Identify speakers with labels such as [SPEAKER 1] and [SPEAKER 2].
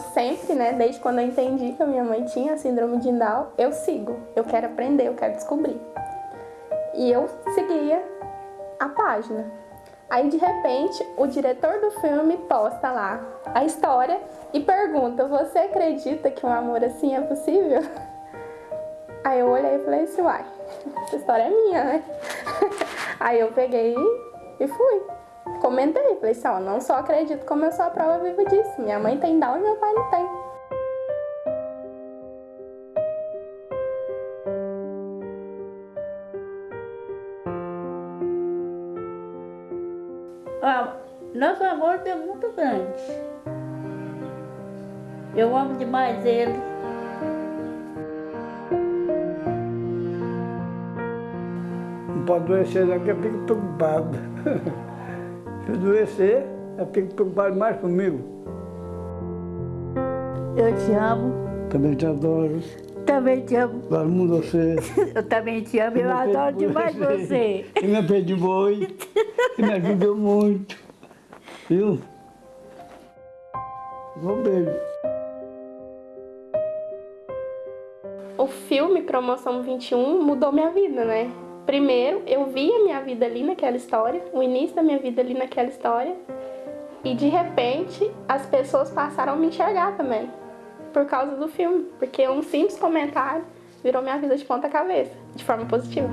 [SPEAKER 1] sempre, né, desde quando eu entendi que a minha mãe tinha síndrome de Down, eu sigo, eu quero aprender, eu quero descobrir. E eu seguia a página. Aí de repente o diretor do filme posta lá a história e pergunta: Você acredita que um amor assim é possível? Aí eu olhei e falei assim: Uai, essa história é minha, né? Aí eu peguei e fui. Comentei, falei assim: Ó, não só acredito, como eu sou a prova viva disso. Minha mãe tem Down e meu pai não tem.
[SPEAKER 2] Ah, nosso amor é muito grande. Eu amo demais ele.
[SPEAKER 3] Não pode adoecer não, que eu fico preocupado. Se eu adoecer, eu fico preocupado mais comigo.
[SPEAKER 2] Eu te amo.
[SPEAKER 3] Também te adoro.
[SPEAKER 2] Também te amo.
[SPEAKER 3] Adoro muito você.
[SPEAKER 2] Eu também te amo. Eu
[SPEAKER 3] me
[SPEAKER 2] adoro demais você.
[SPEAKER 3] E me perdi muito. E me ajudou muito. Viu? Um beijo.
[SPEAKER 1] O filme Promoção 21 mudou minha vida, né? Primeiro, eu vi a minha vida ali naquela história, o início da minha vida ali naquela história, e de repente as pessoas passaram a me enxergar também, por causa do filme, porque um simples comentário virou minha vida de ponta cabeça, de forma positiva.